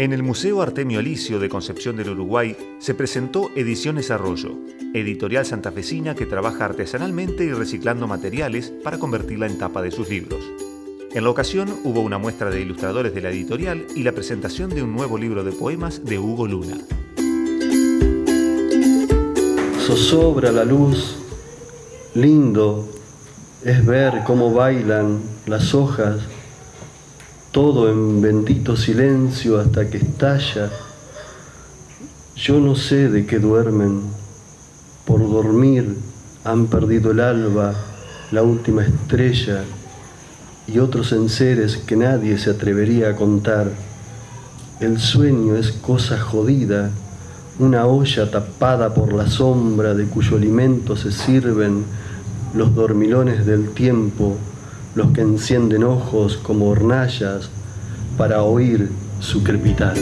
En el Museo Artemio Alicio de Concepción del Uruguay se presentó Ediciones Arroyo, editorial santafesina que trabaja artesanalmente y reciclando materiales para convertirla en tapa de sus libros. En la ocasión hubo una muestra de ilustradores de la editorial y la presentación de un nuevo libro de poemas de Hugo Luna. Zozobra la luz, lindo es ver cómo bailan las hojas todo en bendito silencio hasta que estalla. Yo no sé de qué duermen, por dormir han perdido el alba, la última estrella y otros enseres que nadie se atrevería a contar. El sueño es cosa jodida, una olla tapada por la sombra de cuyo alimento se sirven los dormilones del tiempo los que encienden ojos como hornallas para oír su crepitar.